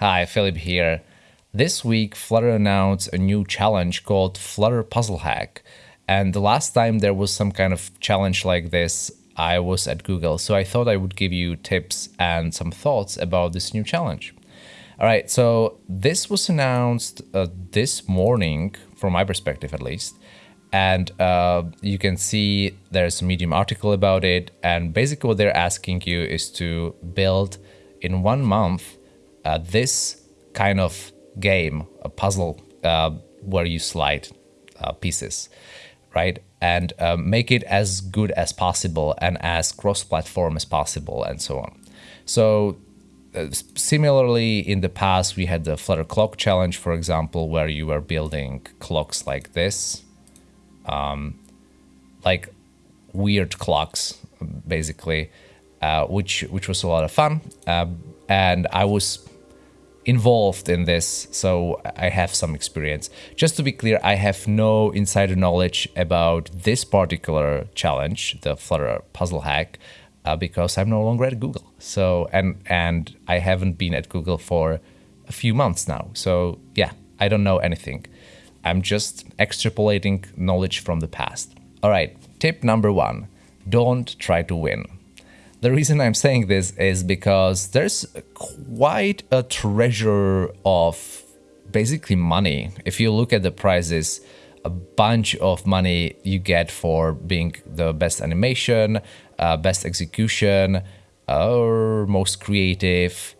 Hi, Filip here. This week, Flutter announced a new challenge called Flutter Puzzle Hack. And the last time there was some kind of challenge like this, I was at Google. So I thought I would give you tips and some thoughts about this new challenge. All right, so this was announced uh, this morning, from my perspective at least. And uh, you can see there's a Medium article about it. And basically, what they're asking you is to build in one month uh, this kind of game, a puzzle uh, where you slide uh, pieces, right? And uh, make it as good as possible and as cross platform as possible, and so on. So uh, similarly, in the past, we had the Flutter Clock Challenge, for example, where you were building clocks like this, um, like weird clocks, basically, uh, which which was a lot of fun. Uh, and I was involved in this, so I have some experience. Just to be clear, I have no insider knowledge about this particular challenge, the Flutter Puzzle Hack uh, because I'm no longer at Google. So and and I haven't been at Google for a few months now. So yeah, I don't know anything. I'm just extrapolating knowledge from the past. All right, tip number one: don't try to win. The reason I'm saying this is because there's quite a treasure of basically money. If you look at the prizes, a bunch of money you get for being the best animation, uh, best execution, or most creative,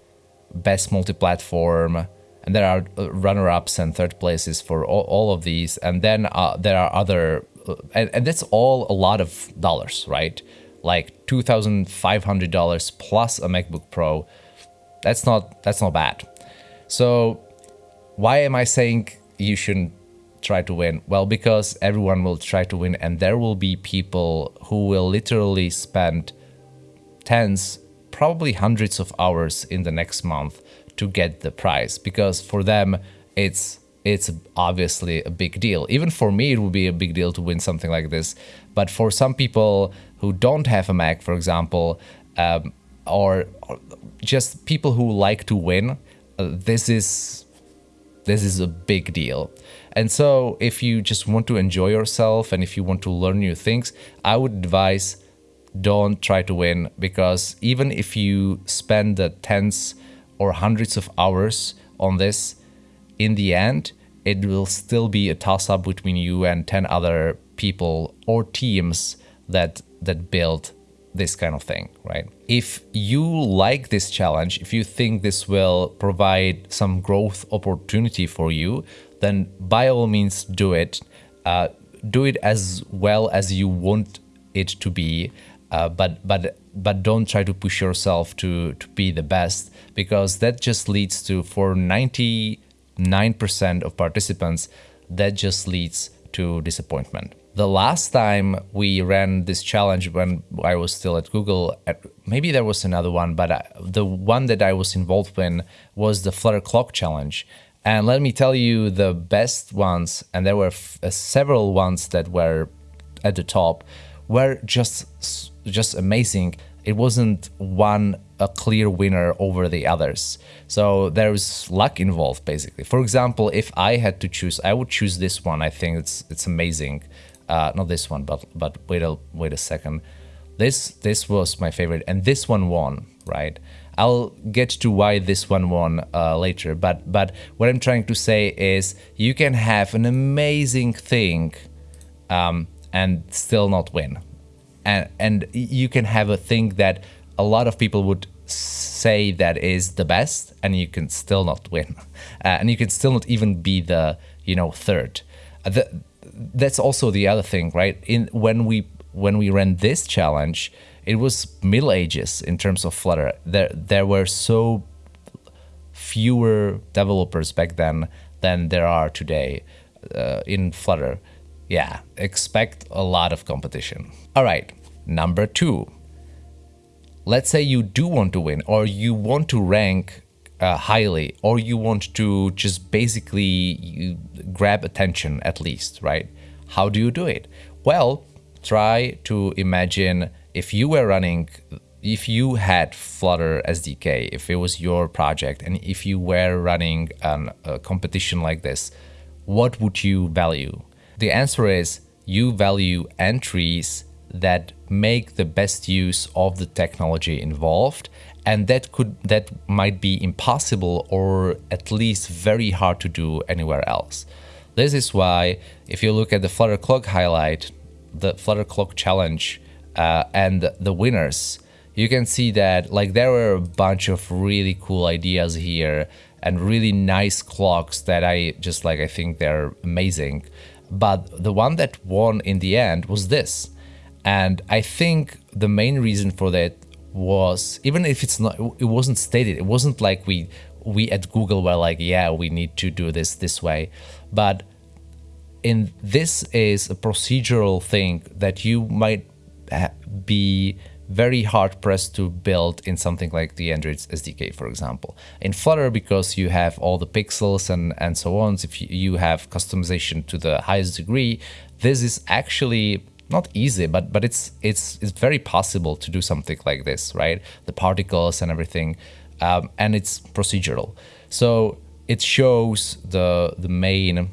best multi-platform, and there are uh, runner-ups and third places for all, all of these. And then uh, there are other, uh, and, and that's all a lot of dollars, right? Like $2,500 plus a MacBook Pro. That's not, that's not bad. So why am I saying you shouldn't try to win? Well, because everyone will try to win and there will be people who will literally spend tens, probably hundreds of hours in the next month to get the prize because for them it's it's obviously a big deal. Even for me, it would be a big deal to win something like this. But for some people who don't have a Mac, for example, um, or, or, just people who like to win, uh, this is this is a big deal. And so if you just want to enjoy yourself and if you want to learn new things, I would advise don't try to win because even if you spend the tens or hundreds of hours on this, in the end, it will still be a toss-up between you and 10 other people or teams that that build this kind of thing, right? If you like this challenge, if you think this will provide some growth opportunity for you, then by all means do it. Uh, do it as well as you want it to be, uh, but but but don't try to push yourself to to be the best because that just leads to for 99% of participants that just leads to disappointment. The last time we ran this challenge when I was still at Google, maybe there was another one, but uh, the one that I was involved in was the Flutter Clock Challenge. And let me tell you the best ones, and there were uh, several ones that were at the top, were just just amazing. It wasn't one a clear winner over the others. So there's luck involved basically. For example, if I had to choose, I would choose this one. I think it's it's amazing. Uh, not this one, but but wait a wait a second. This this was my favorite, and this one won, right? I'll get to why this one won uh, later, but but what I'm trying to say is you can have an amazing thing um, and still not win, and and you can have a thing that a lot of people would say that is the best, and you can still not win, uh, and you can still not even be the you know third. Uh, the, that's also the other thing, right? In when we when we ran this challenge it was Middle Ages in terms of Flutter. There, there were so fewer developers back then than there are today uh, in Flutter. Yeah, expect a lot of competition. All right, number two. Let's say you do want to win or you want to rank uh, highly or you want to just basically grab attention at least, right? How do you do it? Well, try to imagine if you were running if you had Flutter SDK, if it was your project, and if you were running an, a competition like this, what would you value? The answer is you value entries that make the best use of the technology involved and that could that might be impossible or at least very hard to do anywhere else. This is why if you look at the Flutter Clock highlight, the Flutter Clock challenge uh, and the winners, you can see that like there were a bunch of really cool ideas here and really nice clocks that I just like I think they're amazing. But the one that won in the end was this. And I think the main reason for that was even if it's not it wasn't stated it wasn't like we we at google were like yeah we need to do this this way but in this is a procedural thing that you might be very hard pressed to build in something like the Android SDK, for example. In Flutter, because you have all the pixels and, and so on, if you have customization to the highest degree, this is actually not easy, but but it's it's it's very possible to do something like this, right? The particles and everything, um, and it's procedural. So it shows the the main.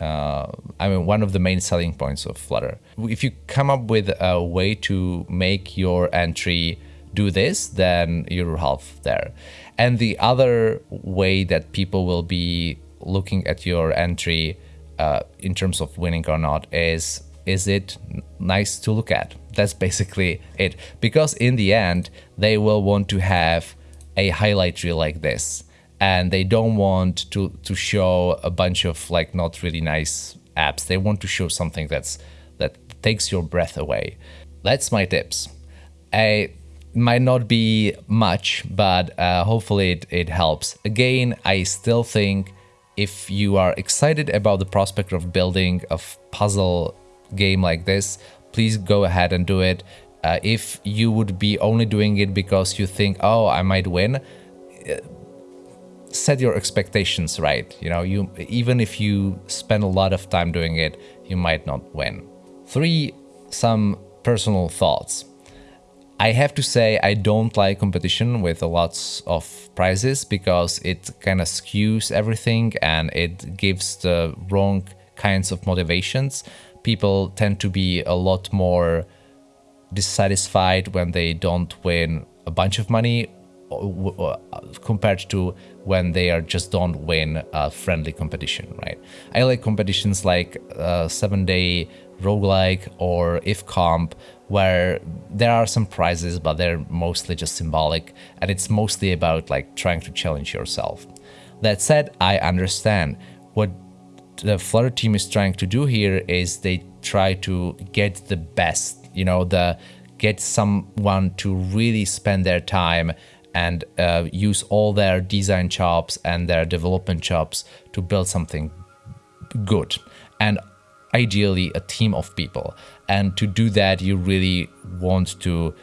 Uh, I mean, one of the main selling points of Flutter. If you come up with a way to make your entry do this, then you're half there. And the other way that people will be looking at your entry uh, in terms of winning or not is is it nice to look at? That's basically it. Because in the end, they will want to have a highlight reel like this. And they don't want to, to show a bunch of like not really nice apps. They want to show something that's that takes your breath away. That's my tips. I might not be much, but uh, hopefully it, it helps. Again, I still think if you are excited about the prospect of building a puzzle game like this, please go ahead and do it. Uh, if you would be only doing it because you think, oh, I might win, uh, set your expectations right. You know, you even if you spend a lot of time doing it, you might not win. Three, some personal thoughts. I have to say I don't like competition with a lots of prizes because it kind of skews everything and it gives the wrong kinds of motivations people tend to be a lot more dissatisfied when they don't win a bunch of money uh, compared to when they are just don't win a friendly competition, right? I like competitions like uh, 7 Day Roguelike or IFComp where there are some prizes but they're mostly just symbolic and it's mostly about like trying to challenge yourself. That said, I understand what the Flutter team is trying to do here is they try to get the best, you know, the get someone to really spend their time and uh, use all their design chops and their development chops to build something good and ideally a team of people. And to do that you really want to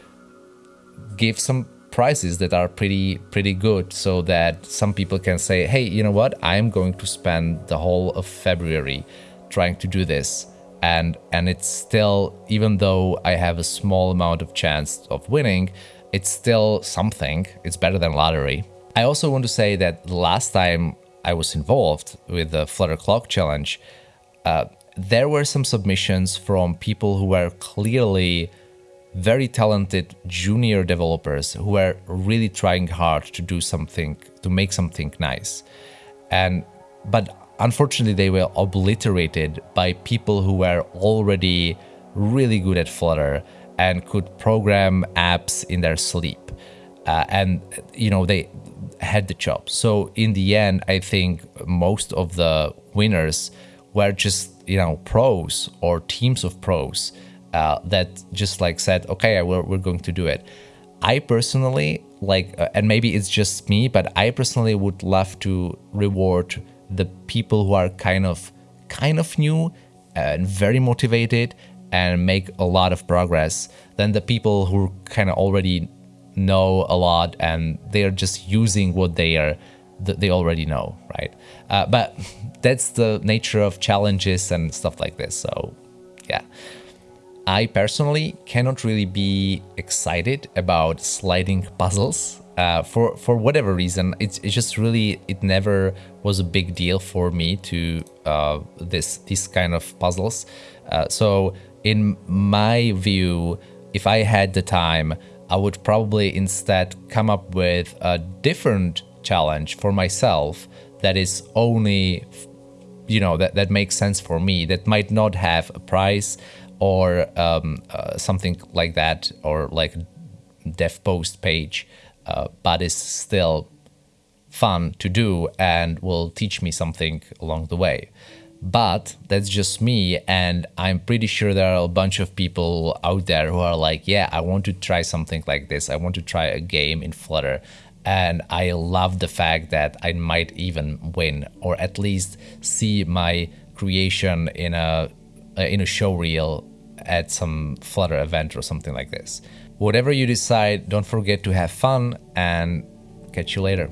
give some prices that are pretty pretty good so that some people can say hey you know what? I'm going to spend the whole of february trying to do this. And and it's still even though i have a small amount of chance of winning it's still something. It's better than lottery. I also want to say that the last time i was involved with the flutter clock challenge uh, there were some submissions from people who were clearly very talented junior developers who were really trying hard to do something, to make something nice. And but unfortunately they were obliterated by people who were already really good at Flutter and could program apps in their sleep. Uh, and you know they had the job. So in the end, I think most of the winners were just you know pros or teams of pros uh, that just like said, okay, we're, we're going to do it. I personally like, uh, and maybe it's just me, but I personally would love to reward the people who are kind of, kind of new and very motivated and make a lot of progress than the people who kind of already know a lot and they're just using what they are they already know right uh, but that's the nature of challenges and stuff like this so yeah I personally cannot really be excited about sliding puzzles uh, for for whatever reason. It's, it's just really it never was a big deal for me to uh, this kind of puzzles. Uh, so in my view, if I had the time, I would probably instead come up with a different challenge for myself that is only you know that, that makes sense for me that might not have a price or um, uh, something like that, or like Devpost page, uh, but is still fun to do and will teach me something along the way. But that's just me, and I'm pretty sure there are a bunch of people out there who are like, yeah, I want to try something like this. I want to try a game in Flutter. And I love the fact that I might even win, or at least see my creation in a uh, in a show reel at some Flutter event or something like this. Whatever you decide, don't forget to have fun and catch you later.